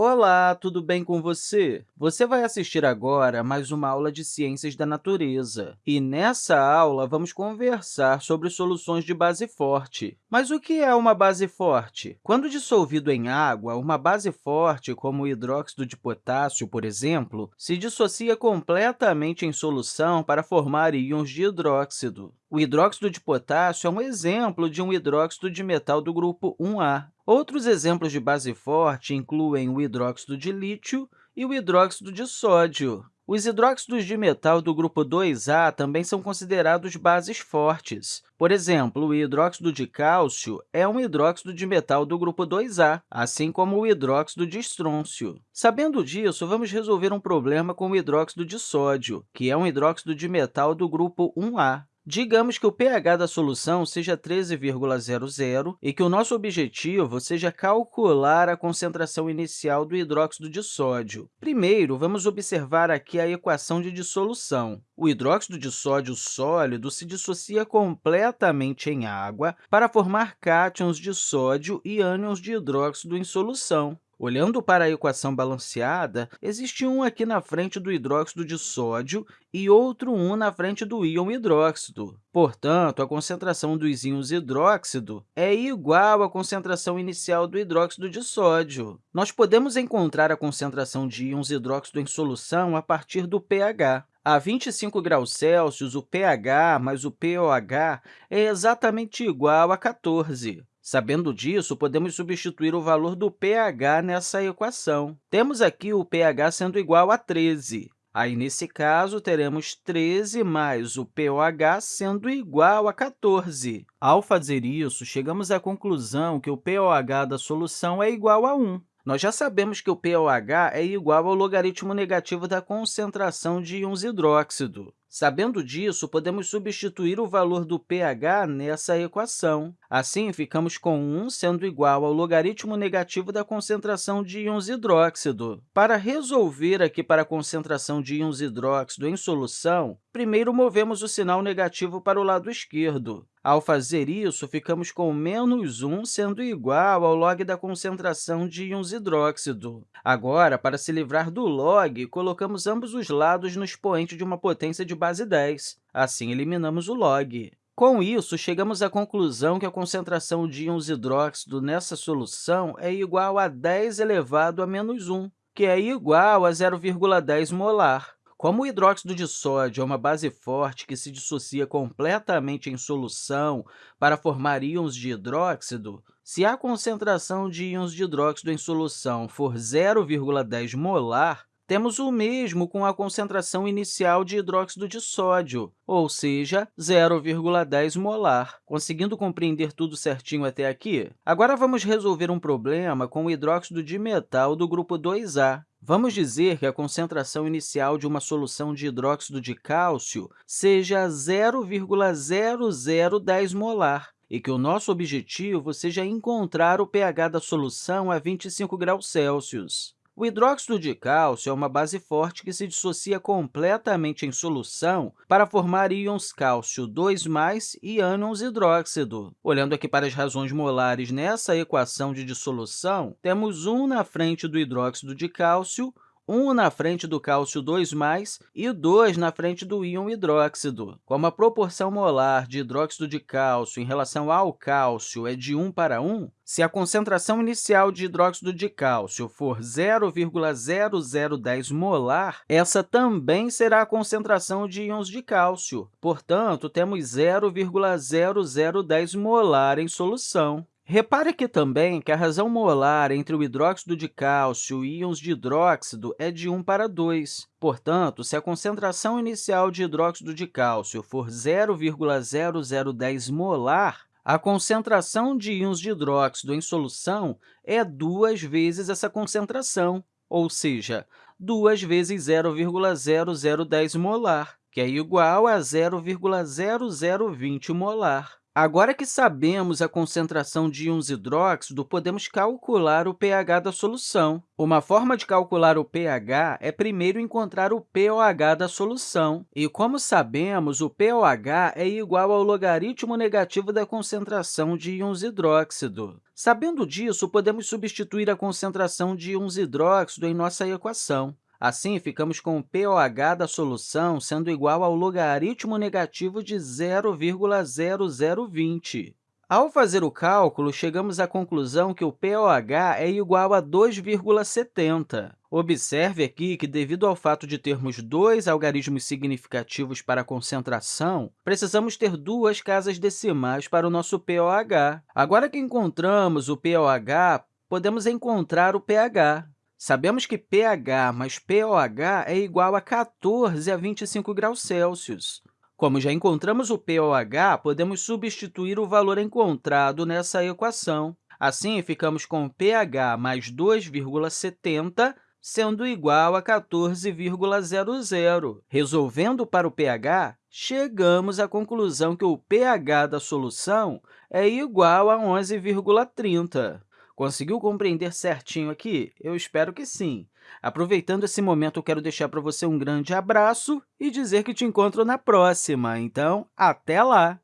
Olá, tudo bem com você? Você vai assistir agora mais uma aula de Ciências da Natureza. E nessa aula, vamos conversar sobre soluções de base forte. Mas o que é uma base forte? Quando dissolvido em água, uma base forte, como o hidróxido de potássio, por exemplo, se dissocia completamente em solução para formar íons de hidróxido. O hidróxido de potássio é um exemplo de um hidróxido de metal do grupo 1A. Outros exemplos de base forte incluem o hidróxido de lítio e o hidróxido de sódio. Os hidróxidos de metal do grupo 2A também são considerados bases fortes. Por exemplo, o hidróxido de cálcio é um hidróxido de metal do grupo 2A, assim como o hidróxido de estrôncio. Sabendo disso, vamos resolver um problema com o hidróxido de sódio, que é um hidróxido de metal do grupo 1A. Digamos que o pH da solução seja 13,00 e que o nosso objetivo seja calcular a concentração inicial do hidróxido de sódio. Primeiro, vamos observar aqui a equação de dissolução. O hidróxido de sódio sólido se dissocia completamente em água para formar cátions de sódio e ânions de hidróxido em solução. Olhando para a equação balanceada, existe um aqui na frente do hidróxido de sódio e outro um na frente do íon hidróxido. Portanto, a concentração dos íons hidróxido é igual à concentração inicial do hidróxido de sódio. Nós podemos encontrar a concentração de íons hidróxido em solução a partir do pH. A 25 graus Celsius, o pH mais o pOH é exatamente igual a 14. Sabendo disso, podemos substituir o valor do pH nessa equação. Temos aqui o pH sendo igual a 13. Aí, nesse caso, teremos 13 mais o pOH sendo igual a 14. Ao fazer isso, chegamos à conclusão que o pOH da solução é igual a 1. Nós já sabemos que o pOH é igual ao logaritmo negativo da concentração de íons hidróxido. Sabendo disso, podemos substituir o valor do pH nessa equação. Assim, ficamos com 1 sendo igual ao logaritmo negativo da concentração de íons hidróxido. Para resolver aqui para a concentração de íons hidróxido em solução, primeiro movemos o sinal negativo para o lado esquerdo. Ao fazer isso, ficamos com menos 1 sendo igual ao log da concentração de íons hidróxido. Agora, para se livrar do log, colocamos ambos os lados no expoente de uma potência de base 10. Assim, eliminamos o log. Com isso, chegamos à conclusão que a concentração de íons hidróxido nessa solução é igual a 10 elevado a menos 1, que é igual a 0,10 molar. Como o hidróxido de sódio é uma base forte que se dissocia completamente em solução para formar íons de hidróxido, se a concentração de íons de hidróxido em solução for 0,10 molar, temos o mesmo com a concentração inicial de hidróxido de sódio, ou seja, 0,10 molar. Conseguindo compreender tudo certinho até aqui? Agora, vamos resolver um problema com o hidróxido de metal do grupo 2A. Vamos dizer que a concentração inicial de uma solução de hidróxido de cálcio seja 0,0010 molar e que o nosso objetivo seja encontrar o pH da solução a 25 graus Celsius. O hidróxido de cálcio é uma base forte que se dissocia completamente em solução para formar íons cálcio 2+, e ânions hidróxido. Olhando aqui para as razões molares nessa equação de dissolução, temos 1 na frente do hidróxido de cálcio, 1 na frente do cálcio 2+, e 2 na frente do íon hidróxido. Como a proporção molar de hidróxido de cálcio em relação ao cálcio é de 1 para 1, se a concentração inicial de hidróxido de cálcio for 0,0010 molar, essa também será a concentração de íons de cálcio. Portanto, temos 0,0010 molar em solução. Repare aqui também que a razão molar entre o hidróxido de cálcio e íons de hidróxido é de 1 para 2. Portanto, se a concentração inicial de hidróxido de cálcio for 0,0010 molar, a concentração de íons de hidróxido em solução é duas vezes essa concentração, ou seja, 2 vezes 0,0010 molar, que é igual a 0,0020 molar. Agora que sabemos a concentração de íons hidróxido, podemos calcular o pH da solução. Uma forma de calcular o pH é primeiro encontrar o pOH da solução. E, como sabemos, o pOH é igual ao logaritmo negativo da concentração de íons hidróxido. Sabendo disso, podemos substituir a concentração de íons hidróxido em nossa equação. Assim, ficamos com o pOH da solução sendo igual ao logaritmo negativo de 0,0020. Ao fazer o cálculo, chegamos à conclusão que o pOH é igual a 2,70. Observe aqui que, devido ao fato de termos dois algarismos significativos para a concentração, precisamos ter duas casas decimais para o nosso pOH. Agora que encontramos o pOH, podemos encontrar o pH. Sabemos que pH mais pOH é igual a 14 a 25 graus Celsius. Como já encontramos o pOH, podemos substituir o valor encontrado nessa equação. Assim, ficamos com pH mais 2,70 sendo igual a 14,00. Resolvendo para o pH, chegamos à conclusão que o pH da solução é igual a 11,30. Conseguiu compreender certinho aqui? Eu espero que sim. Aproveitando esse momento, eu quero deixar para você um grande abraço e dizer que te encontro na próxima. Então, até lá!